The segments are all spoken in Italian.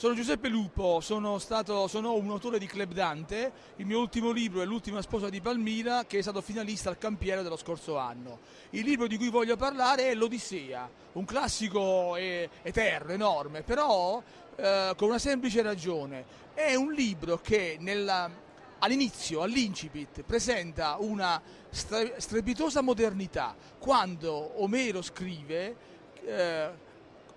Sono Giuseppe Lupo, sono, stato, sono, un autore di Club Dante, il mio ultimo libro è L'ultima sposa di Palmira che è stato finalista al Campiere dello scorso anno. Il libro di cui voglio parlare è L'Odissea, un classico eterno, enorme, però eh, con una semplice ragione. È un libro che all'inizio, all'incipit, presenta una strepitosa modernità. Quando Omero scrive... Eh,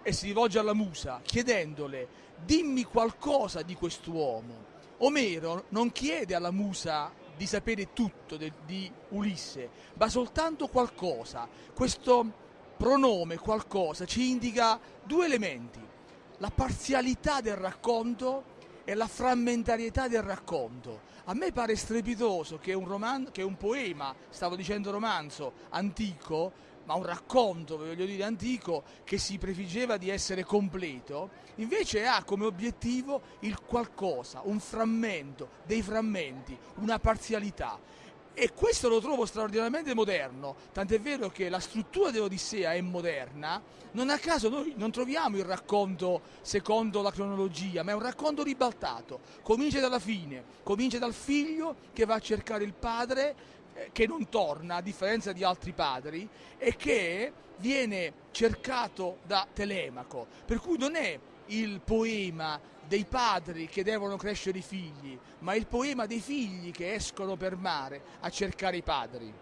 e si rivolge alla musa chiedendole dimmi qualcosa di quest'uomo. Omero non chiede alla musa di sapere tutto de, di Ulisse, ma soltanto qualcosa. Questo pronome qualcosa ci indica due elementi, la parzialità del racconto e la frammentarietà del racconto. A me pare strepitoso che un, roman- che un poema, stavo dicendo romanzo, antico, ma un racconto, voglio dire, antico, che si prefiggeva di essere completo, invece ha come obiettivo il qualcosa, un frammento, dei frammenti, una parzialità. E questo lo trovo straordinariamente moderno, tant'è vero che la struttura dell'Odissea è moderna, non a caso noi non troviamo il racconto secondo la cronologia, ma è un racconto ribaltato, comincia dalla fine, comincia dal figlio che va a cercare il padre che non torna a differenza di altri padri e che viene cercato da Telemaco, per cui non è il poema dei padri che devono crescere i figli, ma il poema dei figli che escono per mare a cercare i padri.